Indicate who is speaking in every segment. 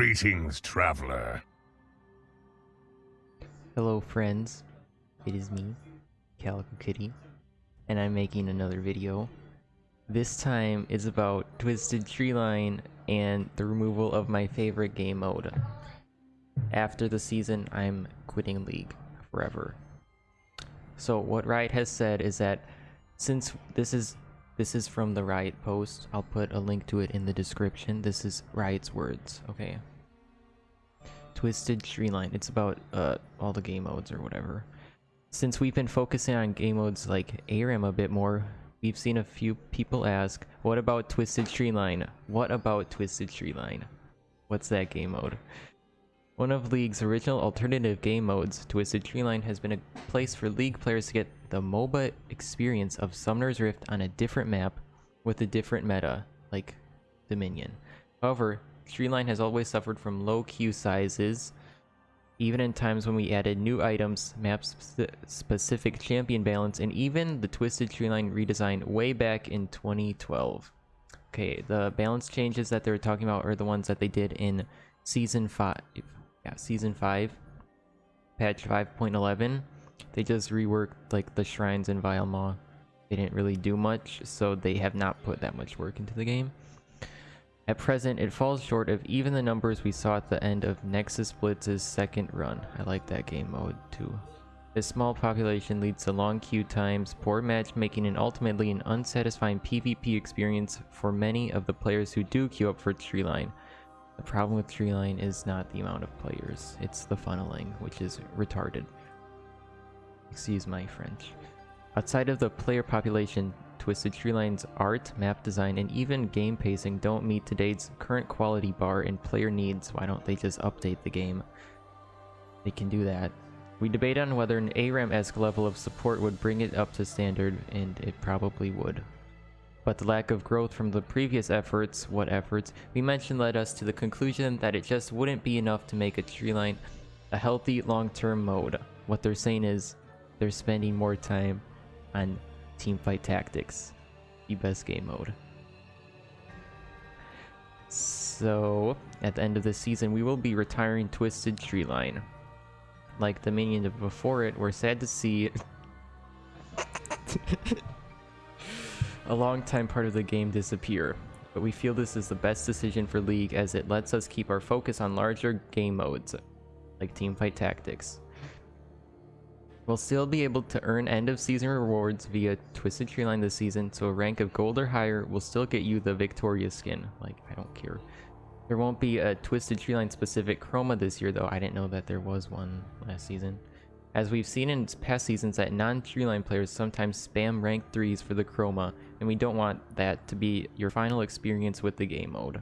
Speaker 1: Greetings, traveler.
Speaker 2: Hello friends, it is me, Calico Kitty, and I'm making another video. This time is about Twisted Tree Line and the removal of my favorite game mode. After the season, I'm quitting League forever. So what Riot has said is that since this is this is from the Riot post, I'll put a link to it in the description. This is Riot's words, okay? Twisted Treeline. It's about uh, all the game modes or whatever. Since we've been focusing on game modes like ARAM a bit more, we've seen a few people ask, what about Twisted Treeline? What about Twisted Treeline? What's that game mode? One of League's original alternative game modes, Twisted Treeline has been a place for League players to get the MOBA experience of Summoner's Rift on a different map with a different meta, like Dominion. However, Treeline has always suffered from low queue sizes, even in times when we added new items, map sp specific champion balance, and even the Twisted Treeline redesign way back in 2012. Okay, the balance changes that they're talking about are the ones that they did in Season 5 yeah, season 5, patch 5.11, they just reworked like the shrines in Vile Maw. They didn't really do much, so they have not put that much work into the game. At present, it falls short of even the numbers we saw at the end of Nexus Blitz's second run. I like that game mode too. This small population leads to long queue times, poor matchmaking, and ultimately an unsatisfying PvP experience for many of the players who do queue up for Treeline. The problem with Treeline is not the amount of players, it's the funneling, which is retarded. Excuse my French. Outside of the player population, Twisted Treeline's art, map design, and even game pacing don't meet today's current quality bar and player needs. Why don't they just update the game? They can do that. We debate on whether an ARAM-esque level of support would bring it up to standard, and it probably would but the lack of growth from the previous efforts, what efforts, we mentioned led us to the conclusion that it just wouldn't be enough to make a tree line a healthy long-term mode. What they're saying is they're spending more time on teamfight tactics, the best game mode. So, at the end of the season, we will be retiring Twisted Tree Line. Like Dominion before it, we're sad to see a long-time part of the game disappear, but we feel this is the best decision for League as it lets us keep our focus on larger game modes, like Teamfight Tactics. We'll still be able to earn end-of-season rewards via Twisted Tree Line this season, so a rank of gold or higher will still get you the Victorious skin. Like, I don't care. There won't be a Twisted Tree Line specific chroma this year though, I didn't know that there was one last season. As we've seen in past seasons that non-treeline players sometimes spam rank 3s for the chroma, and we don't want that to be your final experience with the game mode.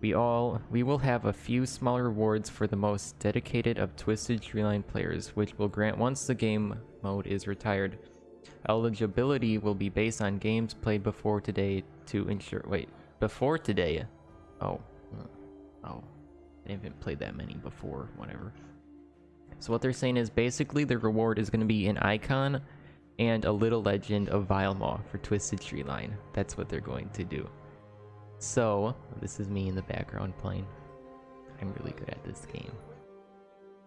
Speaker 2: We all we will have a few small rewards for the most dedicated of Twisted Treeline players, which will grant once the game mode is retired. Eligibility will be based on games played before today to ensure wait, before today. Oh. Hmm. Oh. I haven't played that many before, whatever. So what they're saying is basically the reward is going to be an icon and a little legend of Vile Maw for Twisted Tree Line. That's what they're going to do. So, this is me in the background playing. I'm really good at this game.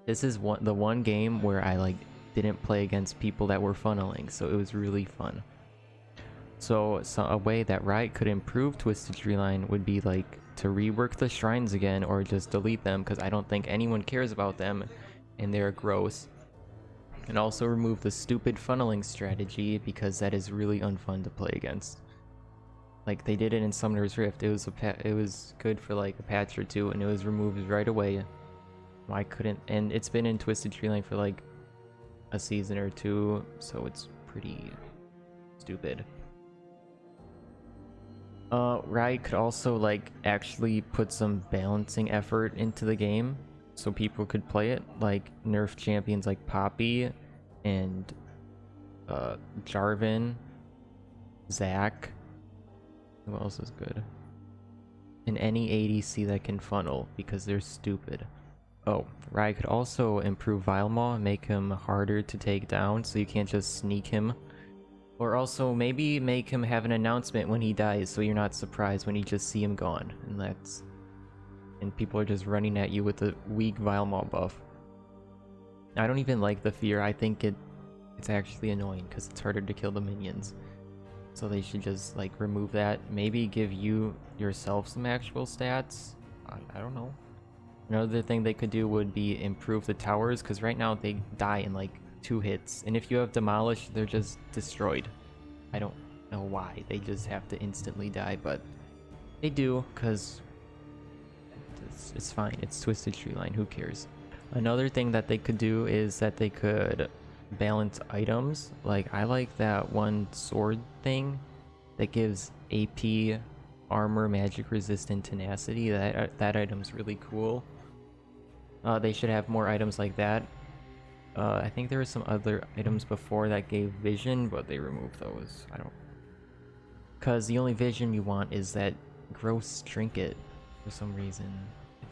Speaker 2: This is one the one game where I like didn't play against people that were funneling, so it was really fun. So, so a way that Riot could improve Twisted Tree Line would be like to rework the shrines again or just delete them because I don't think anyone cares about them and they're gross. And also remove the stupid funneling strategy because that is really unfun to play against. Like they did it in Summoner's Rift. It was a it was good for like a patch or two and it was removed right away. Why couldn't and it's been in Twisted Treeline for like a season or two, so it's pretty stupid. Uh, Riot could also like actually put some balancing effort into the game so people could play it, like nerf champions like Poppy and uh, Jarvan, Zac. Who else is good? And any ADC that can funnel because they're stupid. Oh, Riot could also improve Vile Maw, make him harder to take down so you can't just sneak him. Or also maybe make him have an announcement when he dies so you're not surprised when you just see him gone. And that's and people are just running at you with a weak Vile Maw buff. I don't even like the fear. I think it it's actually annoying because it's harder to kill the minions. So they should just like remove that. Maybe give you yourself some actual stats. I, I don't know. Another thing they could do would be improve the towers because right now they die in like two hits. And if you have demolished, they're just destroyed. I don't know why. They just have to instantly die, but they do because it's, it's fine. It's Twisted Tree Line. Who cares? Another thing that they could do is that they could balance items. Like, I like that one sword thing that gives AP, armor, magic resistant, tenacity. That, that item's really cool. Uh, they should have more items like that. Uh, I think there were some other items before that gave vision, but they removed those. I don't... Because the only vision you want is that gross trinket for some reason.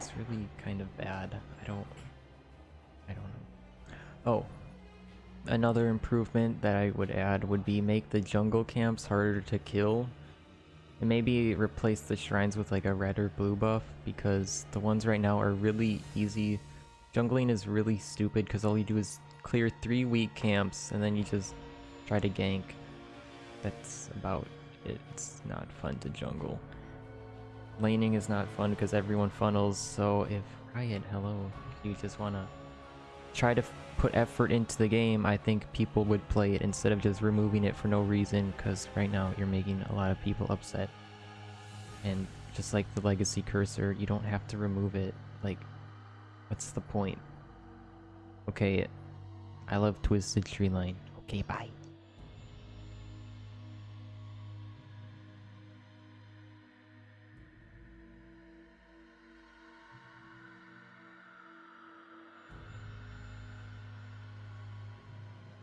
Speaker 2: It's really kind of bad. I don't... I don't know. Oh. Another improvement that I would add would be make the jungle camps harder to kill. And maybe replace the shrines with like a red or blue buff because the ones right now are really easy. Jungling is really stupid because all you do is clear three weak camps and then you just try to gank. That's about it. It's not fun to jungle. Laning is not fun because everyone funnels, so if Riot, hello, you just want to try to put effort into the game, I think people would play it instead of just removing it for no reason because right now you're making a lot of people upset. And just like the legacy cursor, you don't have to remove it. Like, what's the point? Okay, I love Twisted Tree Line. Okay, bye.